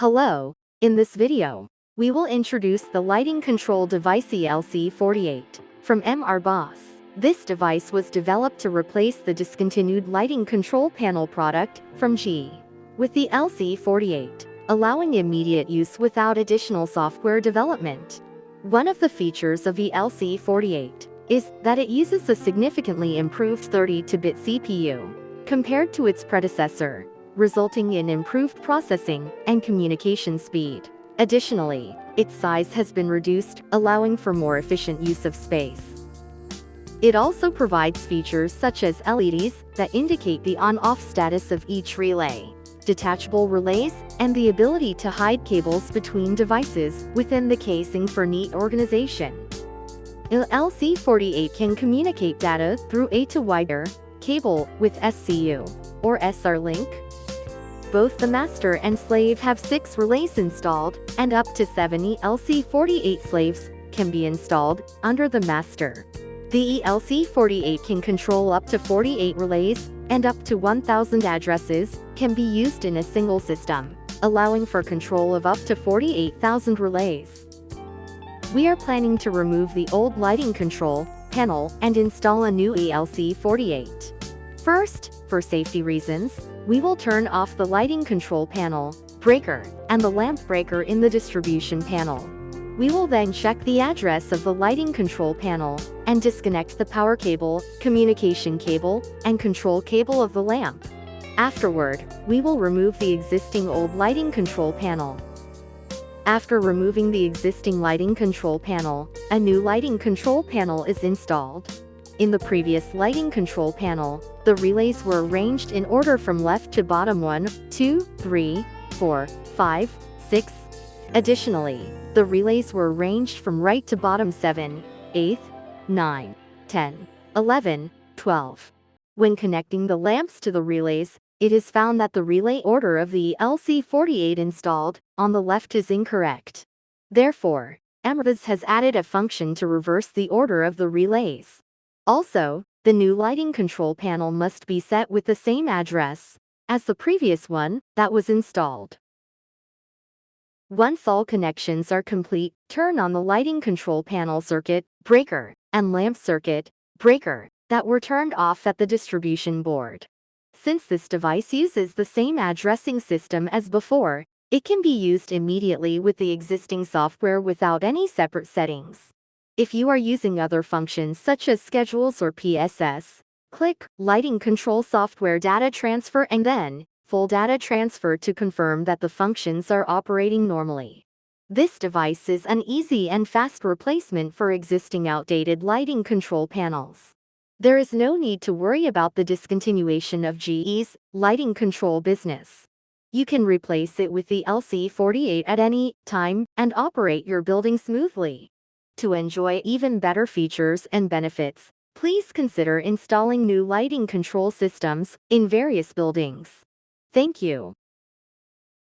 Hello, in this video, we will introduce the lighting control device ELC48 from MR Boss. This device was developed to replace the discontinued lighting control panel product from G. With the LC48, allowing immediate use without additional software development. One of the features of the LC48 is that it uses a significantly improved 32-bit CPU compared to its predecessor, resulting in improved processing and communication speed. Additionally, its size has been reduced, allowing for more efficient use of space. It also provides features such as LEDs that indicate the on-off status of each relay, detachable relays, and the ability to hide cables between devices within the casing for neat organization. LC48 can communicate data through A to wire cable with SCU or SR link. Both the master and slave have 6 relays installed, and up to 70 LC48 slaves can be installed under the master. The ELC48 can control up to 48 relays, and up to 1,000 addresses can be used in a single system, allowing for control of up to 48,000 relays. We are planning to remove the old lighting control panel and install a new ELC48. First, for safety reasons, we will turn off the lighting control panel, breaker, and the lamp breaker in the distribution panel. We will then check the address of the lighting control panel and disconnect the power cable, communication cable, and control cable of the lamp. Afterward, we will remove the existing old lighting control panel. After removing the existing lighting control panel, a new lighting control panel is installed. In the previous lighting control panel, the relays were arranged in order from left to bottom 1, 2, 3, 4, 5, 6. Additionally, the relays were arranged from right to bottom 7, 8, 9, 10, 11, 12. When connecting the lamps to the relays, it is found that the relay order of the LC48 installed on the left is incorrect. Therefore, MRBOSS has added a function to reverse the order of the relays. Also, the new lighting control panel must be set with the same address as the previous one that was installed. Once all connections are complete, turn on the lighting control panel circuit, breaker, and lamp circuit, breaker, that were turned off at the distribution board. Since this device uses the same addressing system as before, it can be used immediately with the existing software without any separate settings. If you are using other functions such as schedules or PSS, click Lighting Control Software Data Transfer and then Full Data Transfer to confirm that the functions are operating normally. This device is an easy and fast replacement for existing outdated lighting control panels. There is no need to worry about the discontinuation of GE's lighting control business. You can replace it with the LC48 at any time and operate your building smoothly. To enjoy even better features and benefits, please consider installing new lighting control systems in various buildings. Thank you.